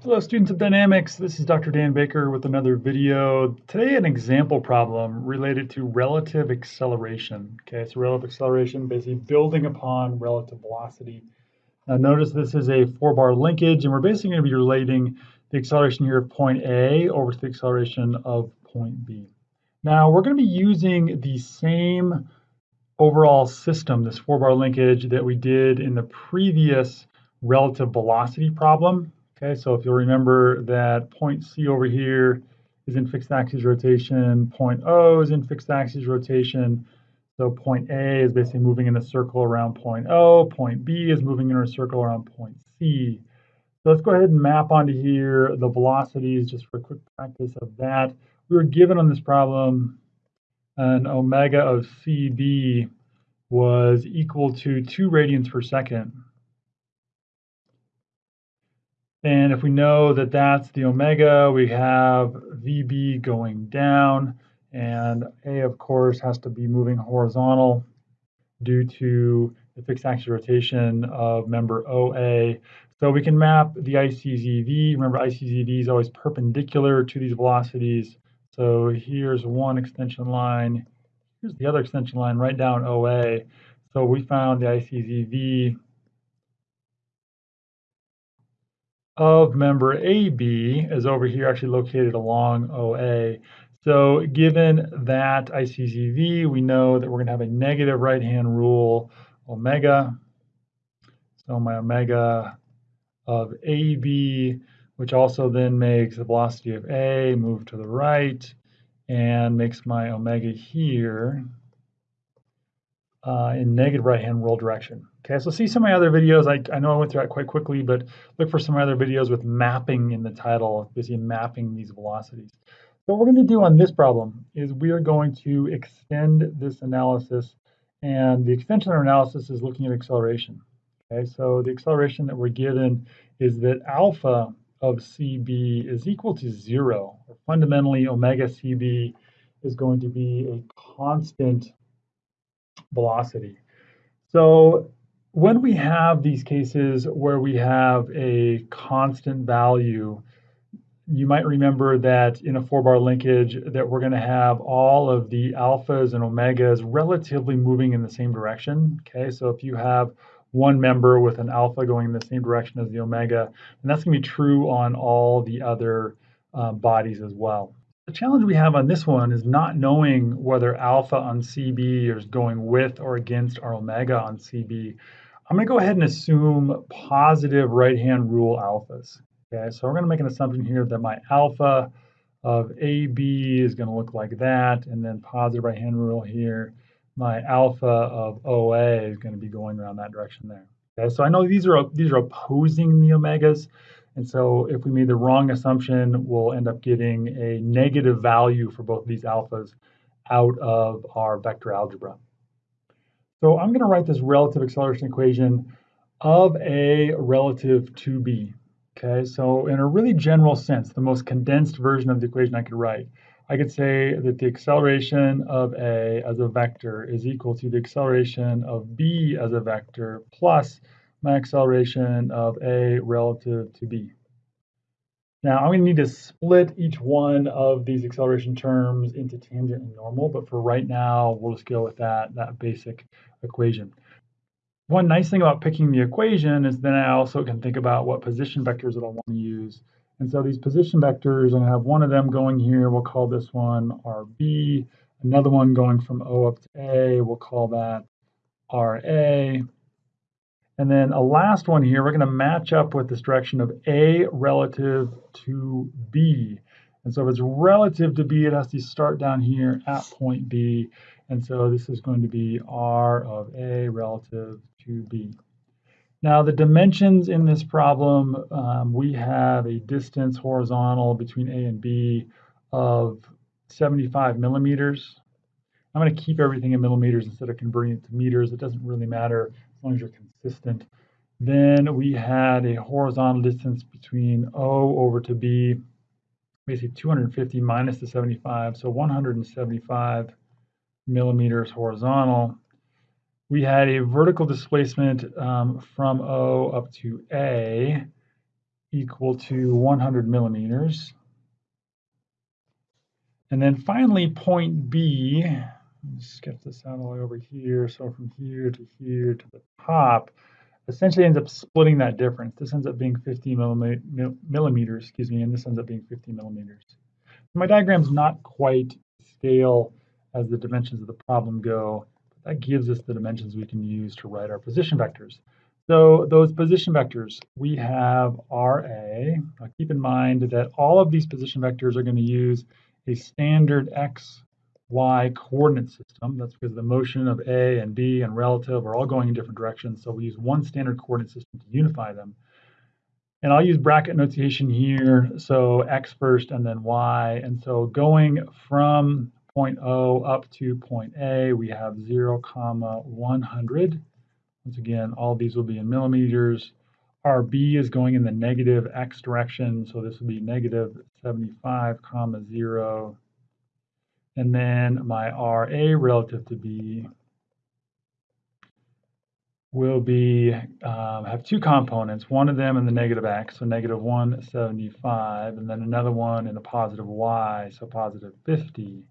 Hello students of dynamics, this is Dr. Dan Baker with another video. Today an example problem related to relative acceleration. Okay, so relative acceleration basically building upon relative velocity. Now notice this is a four bar linkage and we're basically going to be relating the acceleration here of point A over to the acceleration of point B. Now we're going to be using the same overall system, this four bar linkage that we did in the previous relative velocity problem. Okay, so if you'll remember that point C over here is in fixed axis rotation, point O is in fixed axis rotation. So point A is basically moving in a circle around point O, point B is moving in a circle around point C. So let's go ahead and map onto here the velocities just for a quick practice of that. We were given on this problem an omega of CB was equal to 2 radians per second. And if we know that that's the omega, we have VB going down, and A, of course, has to be moving horizontal due to the fixed axis rotation of member OA. So we can map the ICZV. Remember, ICZV is always perpendicular to these velocities. So here's one extension line. Here's the other extension line right down OA. So we found the ICZV of member AB is over here actually located along OA. So given that ICZV, we know that we're going to have a negative right-hand rule omega. So my omega of AB, which also then makes the velocity of A move to the right and makes my omega here uh, in negative right-hand rule direction. Okay, so see some of my other videos. I, I know I went through that quite quickly, but look for some other videos with mapping in the title, basically mapping these velocities. So what we're going to do on this problem is we are going to extend this analysis, and the extension of our analysis is looking at acceleration. Okay, so the acceleration that we're given is that alpha of CB is equal to zero. Fundamentally, omega CB is going to be a constant velocity. So when we have these cases where we have a constant value, you might remember that in a four bar linkage that we're going to have all of the alphas and omegas relatively moving in the same direction. Okay, so if you have one member with an alpha going in the same direction as the omega, and that's going to be true on all the other uh, bodies as well. The challenge we have on this one is not knowing whether alpha on CB is going with or against our omega on CB. I'm going to go ahead and assume positive right-hand rule alphas. Okay, so we're going to make an assumption here that my alpha of AB is going to look like that, and then positive right-hand rule here. My alpha of OA is going to be going around that direction there. Okay, so I know these are these are opposing the omegas. And so if we made the wrong assumption, we'll end up getting a negative value for both of these alphas out of our vector algebra. So I'm going to write this relative acceleration equation of A relative to B. Okay, so in a really general sense, the most condensed version of the equation I could write, I could say that the acceleration of A as a vector is equal to the acceleration of B as a vector plus my acceleration of A relative to B. Now I'm going to need to split each one of these acceleration terms into tangent and normal, but for right now, we'll just go with that, that basic equation. One nice thing about picking the equation is then I also can think about what position vectors that I want to use. And so these position vectors, I'm going to have one of them going here. We'll call this one RB. Another one going from O up to A. We'll call that RA. And then a last one here, we're going to match up with this direction of A relative to B. And so if it's relative to B, it has to start down here at point B. And so this is going to be R of A relative to B. Now the dimensions in this problem, um, we have a distance horizontal between A and B of 75 millimeters. I'm going to keep everything in millimeters instead of converting it to meters. It doesn't really matter as long as you're consistent. Then we had a horizontal distance between O over to B, basically 250 minus the 75, so 175 millimeters horizontal. We had a vertical displacement um, from O up to A equal to 100 millimeters. And then finally, point B, sketch this out all the way over here. So from here to here to the top, essentially ends up splitting that difference. This ends up being 50 millimeters, excuse me, and this ends up being 50 millimeters. My diagram's not quite scale as the dimensions of the problem go. But that gives us the dimensions we can use to write our position vectors. So those position vectors, we have RA. Now keep in mind that all of these position vectors are going to use a standard x, y coordinate system. That's because the motion of A and B and relative are all going in different directions. So we use one standard coordinate system to unify them. And I'll use bracket notation here. So x first and then y. And so going from point O up to point A, we have 0, comma 100. Once again, all these will be in millimeters. Our B is going in the negative x direction, so this would be negative 75 comma 0. And then my RA relative to B will be um, have two components, one of them in the negative x, so negative 175, and then another one in the positive y, so positive 50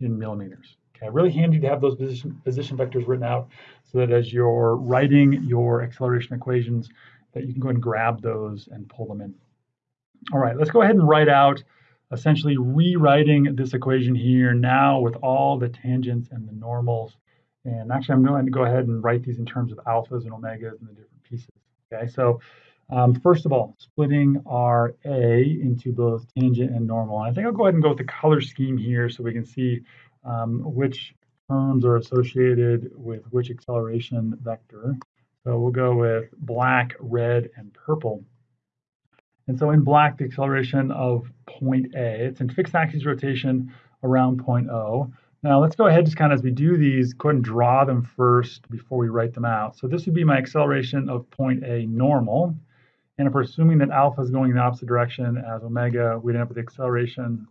in millimeters. Okay, really handy to have those position, position vectors written out so that as you're writing your acceleration equations, that you can go and grab those and pull them in. All right, let's go ahead and write out essentially rewriting this equation here now with all the tangents and the normals. And actually, I'm going to go ahead and write these in terms of alphas and omegas and the different pieces. Okay, so um, first of all, splitting our A into both tangent and normal. And I think I'll go ahead and go with the color scheme here so we can see um, which terms are associated with which acceleration vector. So we'll go with black, red, and purple. And so in black, the acceleration of point A, it's in fixed axis rotation around point O. Now let's go ahead just kind of as we do these, go ahead and draw them first before we write them out. So this would be my acceleration of point A normal. And if we're assuming that alpha is going in the opposite direction as omega, we'd end up with the acceleration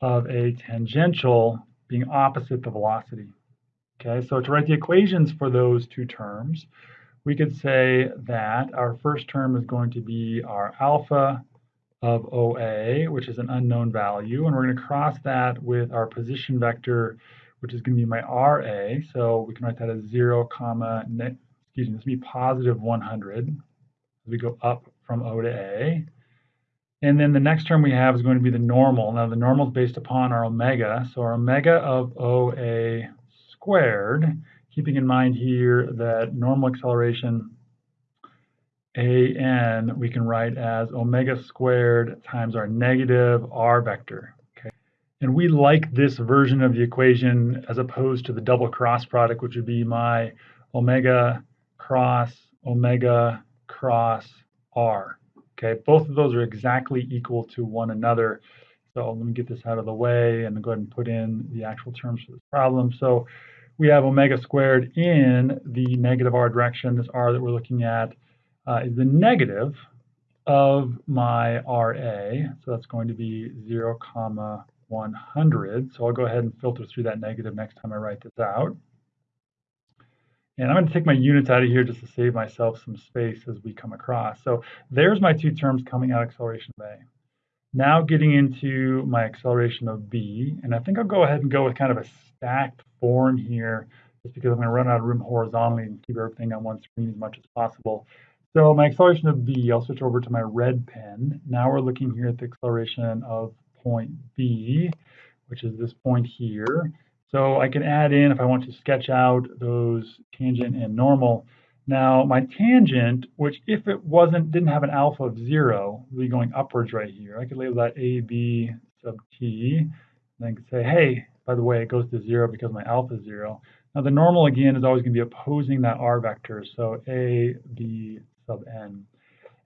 of a tangential being opposite the velocity. Okay, so to write the equations for those two terms, we could say that our first term is going to be our alpha of OA, which is an unknown value, and we're going to cross that with our position vector, which is going to be my RA. So we can write that as 0, comma, excuse me, this will be positive 100 as we go up from O to A. And then the next term we have is going to be the normal. Now the normal is based upon our omega. So our omega of OA squared, keeping in mind here that normal acceleration AN we can write as omega squared times our negative R vector. Okay. And we like this version of the equation as opposed to the double cross product, which would be my omega cross omega cross R. Okay, both of those are exactly equal to one another. So let me get this out of the way and go ahead and put in the actual terms for this problem. So we have omega squared in the negative r direction. This r that we're looking at uh, is the negative of my RA. So that's going to be 0, comma 100. So I'll go ahead and filter through that negative next time I write this out. And I'm going to take my units out of here just to save myself some space as we come across. So there's my two terms coming out acceleration of A. Now getting into my acceleration of B, and I think I'll go ahead and go with kind of a stacked form here, just because I'm going to run out of room horizontally and keep everything on one screen as much as possible. So my acceleration of B, I'll switch over to my red pen. Now we're looking here at the acceleration of point B, which is this point here. So I can add in if I want to sketch out those tangent and normal. Now my tangent, which if it wasn't, didn't have an alpha of zero, would be going upwards right here. I could label that AB sub t, and then could say, hey, by the way, it goes to zero because my alpha is zero. Now the normal again is always going to be opposing that r vector, so a, b sub n.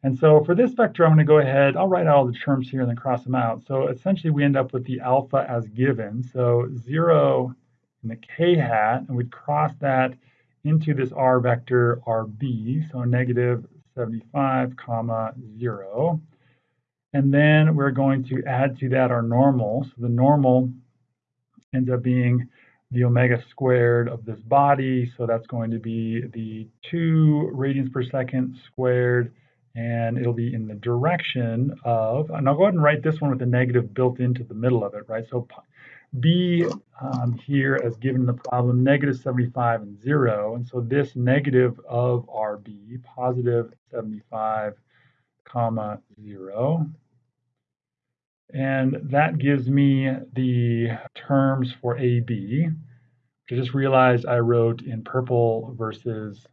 And so for this vector, I'm going to go ahead, I'll write out all the terms here and then cross them out. So essentially we end up with the alpha as given. So 0 in the k hat, and we'd cross that into this r vector rb, so negative 75 comma 0. And then we're going to add to that our normal. So the normal ends up being the omega squared of this body. So that's going to be the 2 radians per second squared and it'll be in the direction of, and I'll go ahead and write this one with a negative built into the middle of it, right? So b um, here as given in the problem, negative 75 and 0. And so this negative of rb, positive 75, comma 0. And that gives me the terms for AB. I just realized I wrote in purple versus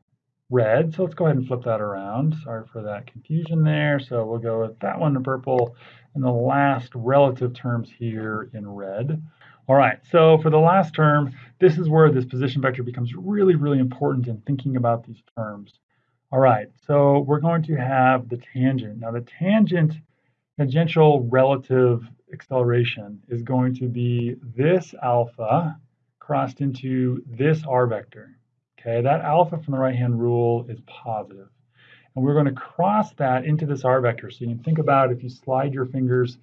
red. So let's go ahead and flip that around. Sorry for that confusion there. So we'll go with that one in purple and the last relative terms here in red. All right, so for the last term, this is where this position vector becomes really, really important in thinking about these terms. All right, so we're going to have the tangent. Now the tangent, tangential relative acceleration is going to be this alpha crossed into this r vector. Okay, that alpha from the right-hand rule is positive. And we're going to cross that into this r vector. So you can think about if you slide your fingers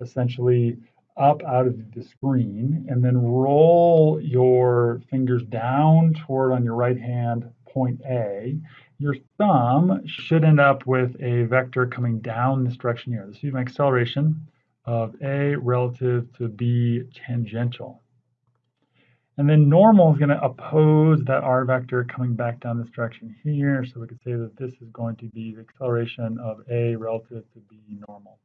essentially up out of the screen and then roll your fingers down toward on your right hand point A, your thumb should end up with a vector coming down this direction here. This is my acceleration of A relative to B tangential. And then normal is going to oppose that r vector coming back down this direction here. So we could say that this is going to be the acceleration of A relative to B normal.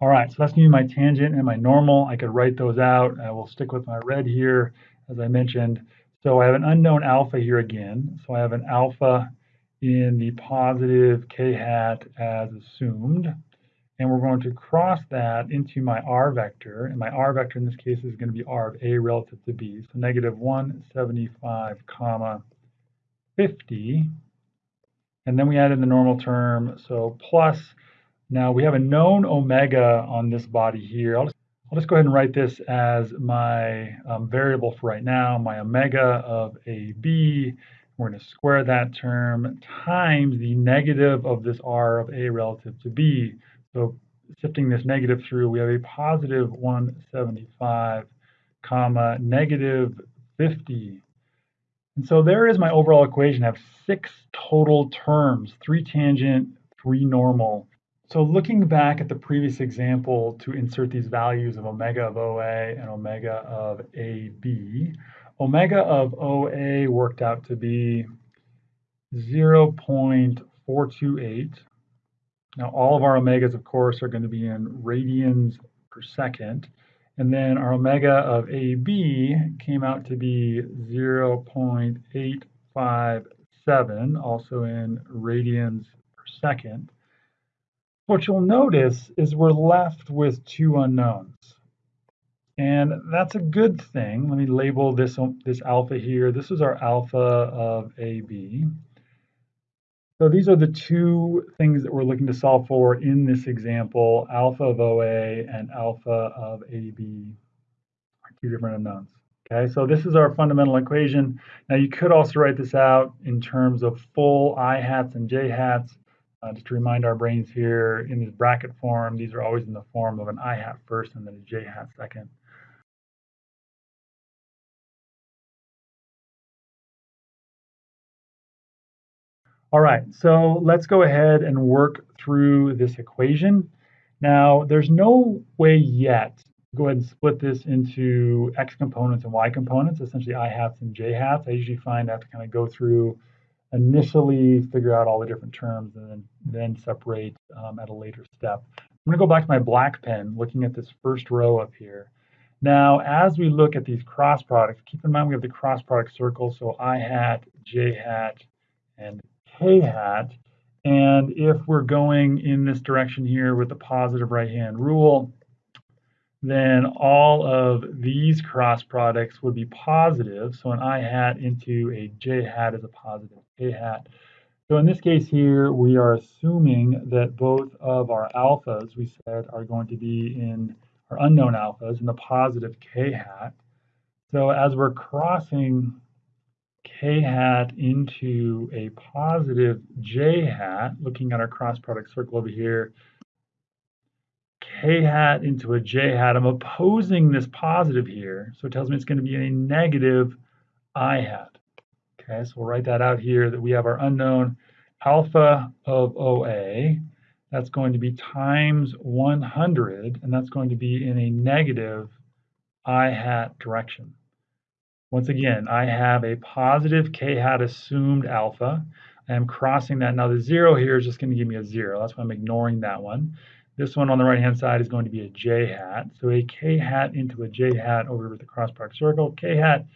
All right, so that's going to be my tangent and my normal. I could write those out. I will stick with my red here, as I mentioned. So I have an unknown alpha here again. So I have an alpha in the positive k hat as assumed and we're going to cross that into my r vector, and my r vector in this case is going to be r of a relative to b, so negative 175 comma 50, and then we add in the normal term, so plus, now we have a known omega on this body here. I'll just, I'll just go ahead and write this as my um, variable for right now, my omega of ab, we're going to square that term times the negative of this r of a relative to b, so sifting this negative through, we have a positive 175, comma, negative 50. And so there is my overall equation. I have six total terms, three tangent, three normal. So looking back at the previous example to insert these values of omega of OA and omega of AB, omega of OA worked out to be 0.428 now, all of our omegas, of course, are going to be in radians per second. And then our omega of AB came out to be 0.857, also in radians per second. What you'll notice is we're left with two unknowns. And that's a good thing. Let me label this, this alpha here. This is our alpha of AB. So these are the two things that we're looking to solve for in this example. Alpha of OA and alpha of AB are two different unknowns. Okay, so this is our fundamental equation. Now you could also write this out in terms of full i hats and j hats. Uh, just to remind our brains here, in this bracket form, these are always in the form of an i hat first and then a j hat second. All right, so let's go ahead and work through this equation. Now, there's no way yet to go ahead and split this into x components and y components, essentially i hats and j hats. I usually find I have to kind of go through initially, figure out all the different terms, and then, then separate um, at a later step. I'm going to go back to my black pen, looking at this first row up here. Now, as we look at these cross products, keep in mind we have the cross product circle, so i hat, j hat, and k hat. And if we're going in this direction here with the positive right-hand rule, then all of these cross products would be positive. So an i hat into a j hat is a positive k hat. So in this case here, we are assuming that both of our alphas, we said, are going to be in our unknown alphas in the positive k hat. So as we're crossing k hat into a positive j hat, looking at our cross product circle over here, k hat into a j hat, I'm opposing this positive here, so it tells me it's going to be a negative i hat. Okay, so we'll write that out here that we have our unknown alpha of OA, that's going to be times 100, and that's going to be in a negative i hat direction. Once again, I have a positive k hat assumed alpha. I am crossing that. Now the zero here is just going to give me a zero. That's why I'm ignoring that one. This one on the right-hand side is going to be a j hat. So a k hat into a j hat over with the cross product circle. k hat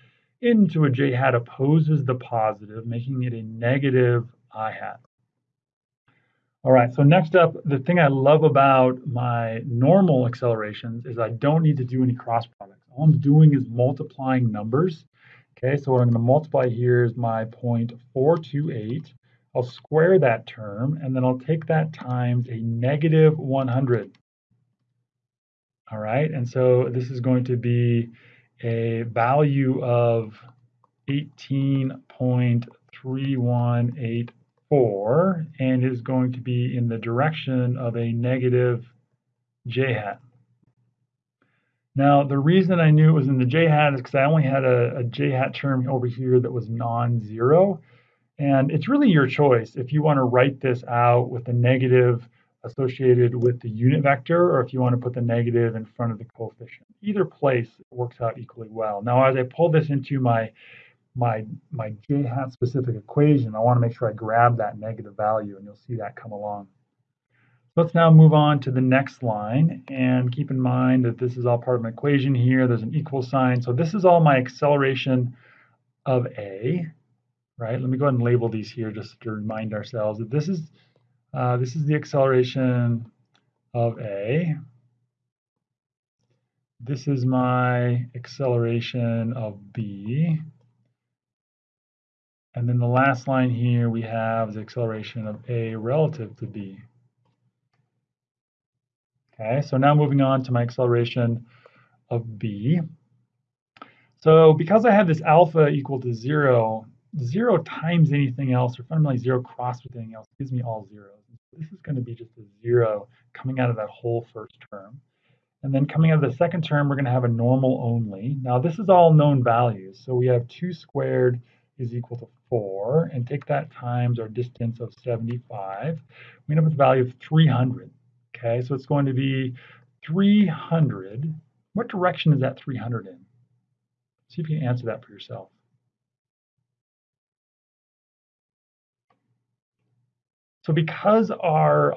into a j hat opposes the positive, making it a negative i hat. All right, so next up, the thing I love about my normal accelerations is I don't need to do any cross products. All I'm doing is multiplying numbers. Okay, so what I'm going to multiply here is my 0.428. I'll square that term, and then I'll take that times a negative 100. All right, and so this is going to be a value of 18.3184 and is going to be in the direction of a negative j hat. Now, the reason I knew it was in the j hat is because I only had a, a j hat term over here that was non-zero. And it's really your choice if you want to write this out with a negative associated with the unit vector or if you want to put the negative in front of the coefficient. Either place works out equally well. Now, as I pull this into my my my j hat specific equation, I want to make sure I grab that negative value and you'll see that come along. Let's now move on to the next line and keep in mind that this is all part of an equation here. There's an equal sign. So this is all my acceleration of A, right? Let me go ahead and label these here just to remind ourselves that this is uh, this is the acceleration of A. This is my acceleration of B. And then the last line here we have the acceleration of A relative to B. Okay, so now moving on to my acceleration of b. So because I have this alpha equal to zero, zero times anything else, or fundamentally zero crossed with anything else, gives me all zeros. This is going to be just a zero coming out of that whole first term. And then coming out of the second term, we're going to have a normal only. Now this is all known values. So we have 2 squared is equal to 4, and take that times our distance of 75. We end up with a value of 300. Okay, so it's going to be 300. What direction is that 300 in? See if you can answer that for yourself. So because our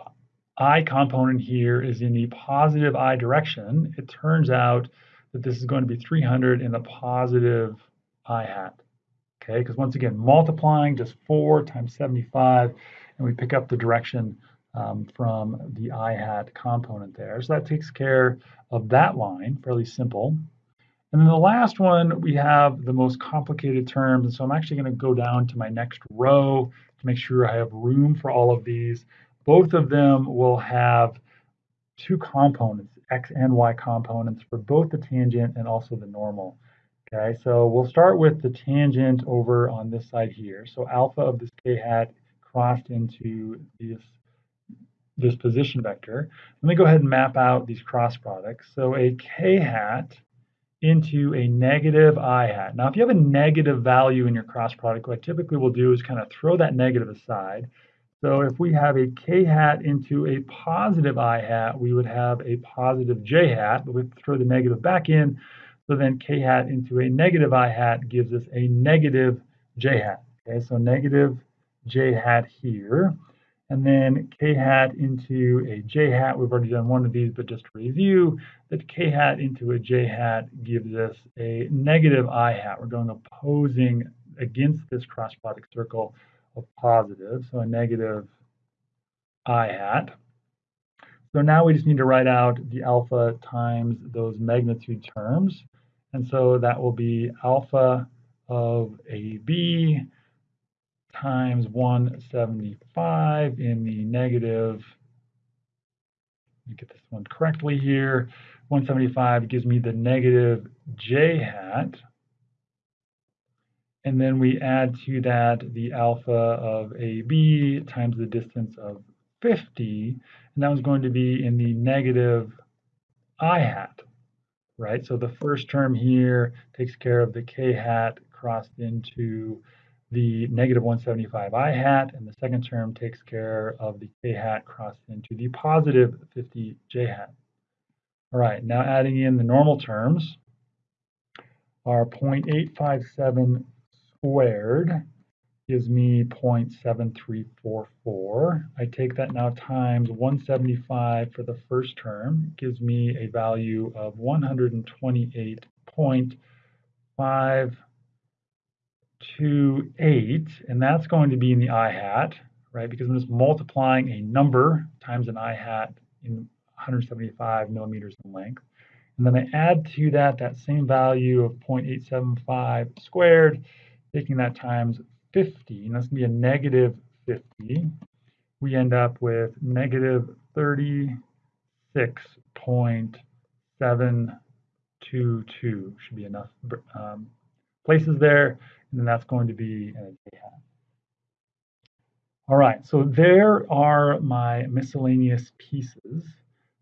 i component here is in the positive i direction, it turns out that this is going to be 300 in the positive i hat. Okay, because once again, multiplying just 4 times 75, and we pick up the direction um, from the i hat component there. So that takes care of that line, fairly simple. And then the last one, we have the most complicated terms. And so I'm actually going to go down to my next row to make sure I have room for all of these. Both of them will have two components, x and y components for both the tangent and also the normal. Okay, so we'll start with the tangent over on this side here. So alpha of this k hat crossed into this this position vector. Let me go ahead and map out these cross products. So a k hat into a negative i hat. Now, if you have a negative value in your cross product, what I typically will do is kind of throw that negative aside. So if we have a k hat into a positive i hat, we would have a positive j hat, but we throw the negative back in. So then k hat into a negative i hat gives us a negative j hat. Okay, so negative j hat here and then k hat into a j hat. We've already done one of these, but just to review, that k hat into a j hat gives us a negative i hat. We're going opposing against this cross product circle of positive, so a negative i hat. So now we just need to write out the alpha times those magnitude terms. And so that will be alpha of AB times 175 in the negative, let me get this one correctly here, 175 gives me the negative j hat. And then we add to that the alpha of AB times the distance of 50, and that was going to be in the negative i hat, right? So the first term here takes care of the k hat crossed into the negative 175 i hat, and the second term takes care of the k hat crossed into the positive 50 j hat. All right, now adding in the normal terms, our 0.857 squared gives me 0.7344. I take that now times 175 for the first term, gives me a value of 128.5 to 8, and that's going to be in the i hat, right? Because I'm just multiplying a number times an i hat in 175 millimeters in length. And then I add to that that same value of 0.875 squared, taking that times 50, and that's going to be a negative 50. We end up with negative 36.722. Should be enough um, places there and that's going to be an j hat. All right, so there are my miscellaneous pieces.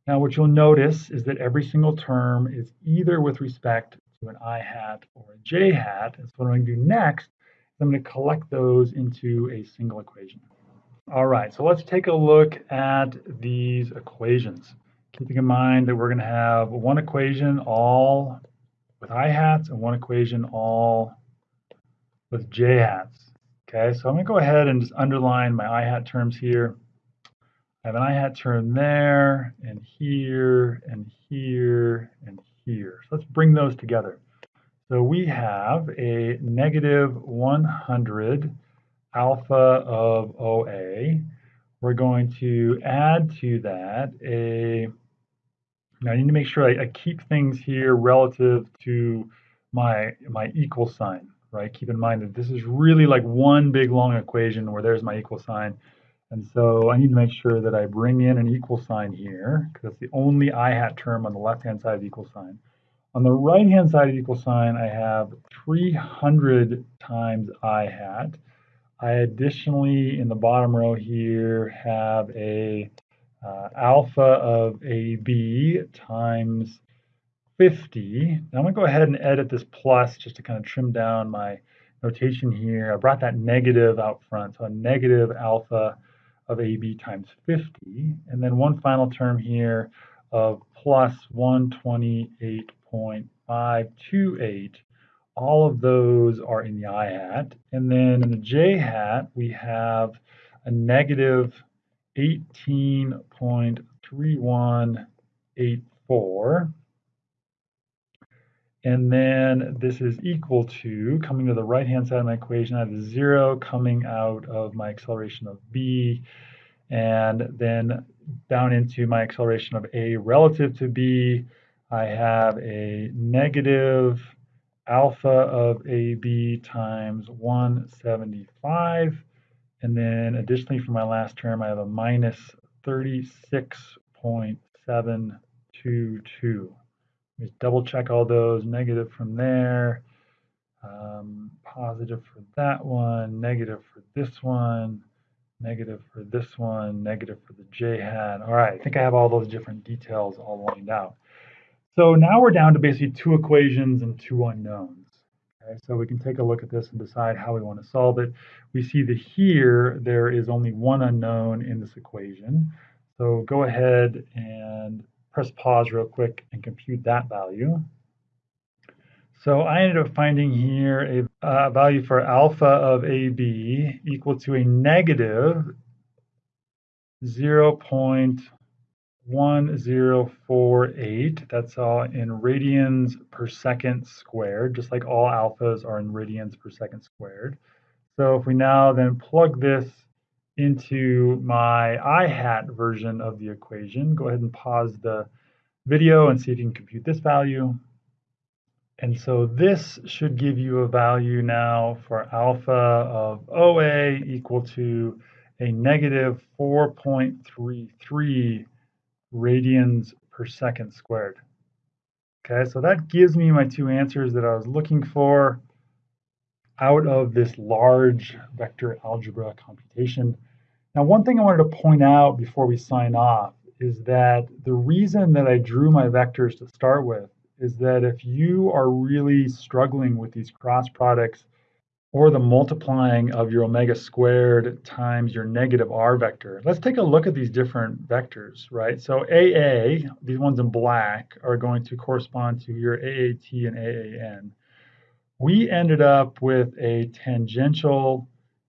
Now what you'll notice is that every single term is either with respect to an i hat or a j hat. And so what I'm going to do next is I'm going to collect those into a single equation. All right, so let's take a look at these equations. Keeping in mind that we're going to have one equation all with i hats and one equation all with j hats. Okay, so I'm going to go ahead and just underline my i hat terms here. I have an i hat term there, and here, and here, and here. So let's bring those together. So we have a negative 100 alpha of OA. We're going to add to that a, now I need to make sure I, I keep things here relative to my, my equal sign right? Keep in mind that this is really like one big long equation where there's my equal sign. And so I need to make sure that I bring in an equal sign here because it's the only i hat term on the left-hand side of the equal sign. On the right-hand side of the equal sign, I have 300 times i hat. I additionally, in the bottom row here, have a uh, alpha of AB times 50. Now I'm going to go ahead and edit this plus just to kind of trim down my notation here. I brought that negative out front, so a negative alpha of AB times 50. And then one final term here of plus 128.528. All of those are in the i hat. And then in the j hat, we have a negative 18.3184. And then this is equal to, coming to the right-hand side of my equation, I have a zero coming out of my acceleration of b, and then down into my acceleration of a relative to b, I have a negative alpha of ab times 175, and then additionally for my last term, I have a minus 36.722. Just double check all those, negative from there, um, positive for that one, negative for this one, negative for this one, negative for the j hat. All right, I think I have all those different details all lined out. So now we're down to basically two equations and two unknowns. Okay, so we can take a look at this and decide how we want to solve it. We see that here there is only one unknown in this equation. So go ahead and press pause real quick and compute that value. So I ended up finding here a uh, value for alpha of AB equal to a negative 0.1048. That's all in radians per second squared, just like all alphas are in radians per second squared. So if we now then plug this into my i hat version of the equation. Go ahead and pause the video and see if you can compute this value. And so this should give you a value now for alpha of OA equal to a negative 4.33 radians per second squared. Okay, so that gives me my two answers that I was looking for out of this large vector algebra computation. Now, one thing I wanted to point out before we sign off is that the reason that I drew my vectors to start with is that if you are really struggling with these cross products or the multiplying of your omega squared times your negative r vector. Let's take a look at these different vectors, right? So AA, these ones in black, are going to correspond to your AAT and AAN. We ended up with a tangential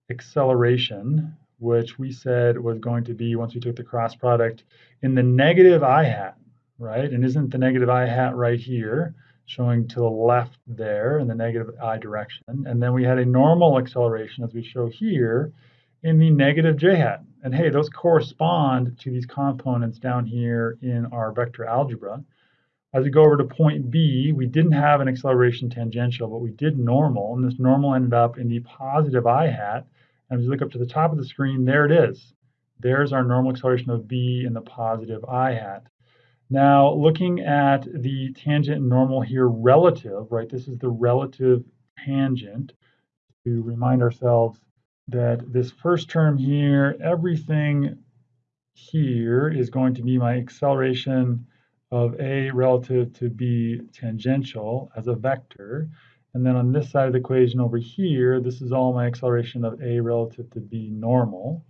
acceleration, which we said was going to be, once we took the cross product, in the negative i hat, right? And isn't the negative i hat right here? showing to the left there in the negative i direction. And then we had a normal acceleration, as we show here, in the negative j hat. And hey, those correspond to these components down here in our vector algebra. As we go over to point B, we didn't have an acceleration tangential, but we did normal, and this normal ended up in the positive i hat. And as we look up to the top of the screen, there it is. There's our normal acceleration of B in the positive i hat. Now, looking at the tangent normal here relative, right, this is the relative tangent to remind ourselves that this first term here, everything here is going to be my acceleration of A relative to B tangential as a vector. And then on this side of the equation over here, this is all my acceleration of A relative to B normal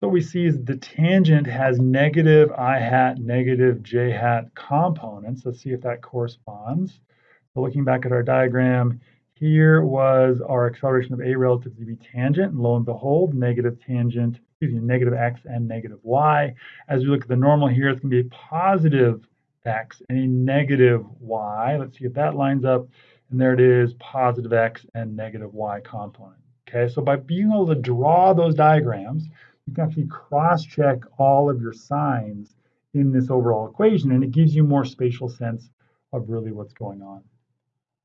what we see is the tangent has negative i hat, negative j hat components. Let's see if that corresponds. So looking back at our diagram, here was our acceleration of a relative to b tangent, and lo and behold, negative tangent, excuse me, negative x and negative y. As we look at the normal here, it's going to be a positive x and a negative y. Let's see if that lines up. And there it is, positive x and negative y component. Okay, so by being able to draw those diagrams, you can actually cross-check all of your signs in this overall equation, and it gives you more spatial sense of really what's going on.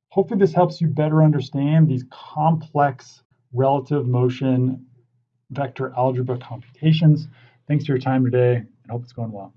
Hopefully this helps you better understand these complex relative motion vector algebra computations. Thanks for your time today, and hope it's going well.